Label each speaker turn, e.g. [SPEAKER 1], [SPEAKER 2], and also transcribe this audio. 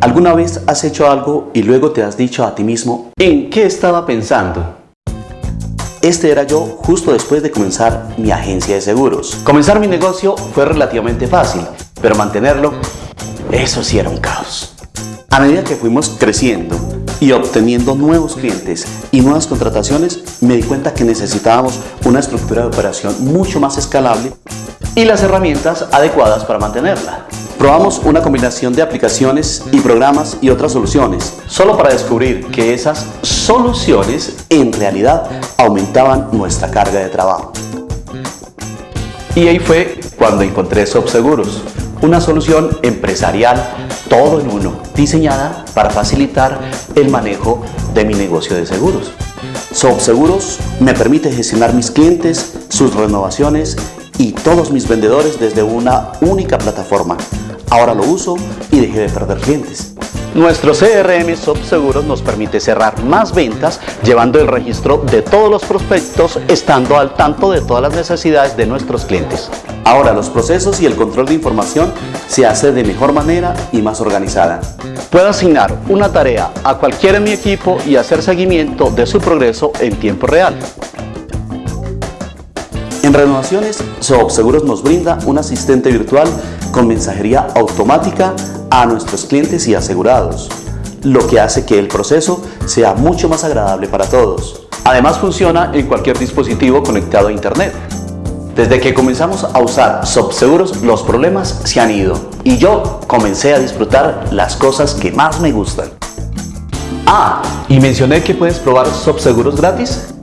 [SPEAKER 1] ¿Alguna vez has hecho algo y luego te has dicho a ti mismo, ¿en qué estaba pensando? Este era yo justo después de comenzar mi agencia de seguros. Comenzar mi negocio fue relativamente fácil, pero mantenerlo, eso sí era un caos. A medida que fuimos creciendo y obteniendo nuevos clientes y nuevas contrataciones, me di cuenta que necesitábamos una estructura de operación mucho más escalable y las herramientas adecuadas para mantenerla. Probamos una combinación de aplicaciones y programas y otras soluciones, solo para descubrir que esas soluciones en realidad aumentaban nuestra carga de trabajo. Y ahí fue cuando encontré SobSeguros, una solución empresarial todo en uno, diseñada para facilitar el manejo de mi negocio de seguros. SobSeguros me permite gestionar mis clientes, sus renovaciones y todos mis vendedores desde una única plataforma Ahora lo uso y dejé de perder clientes. Nuestro CRM Seguros nos permite cerrar más ventas llevando el registro de todos los prospectos estando al tanto de todas las necesidades de nuestros clientes. Ahora los procesos y el control de información se hace de mejor manera y más organizada. Puedo asignar una tarea a cualquiera en mi equipo y hacer seguimiento de su progreso en tiempo real. En renovaciones, Seguros nos brinda un asistente virtual con mensajería automática a nuestros clientes y asegurados, lo que hace que el proceso sea mucho más agradable para todos. Además funciona en cualquier dispositivo conectado a internet. Desde que comenzamos a usar SobSeguros, los problemas se han ido y yo comencé a disfrutar las cosas que más me gustan. Ah, y mencioné que puedes probar SobSeguros gratis.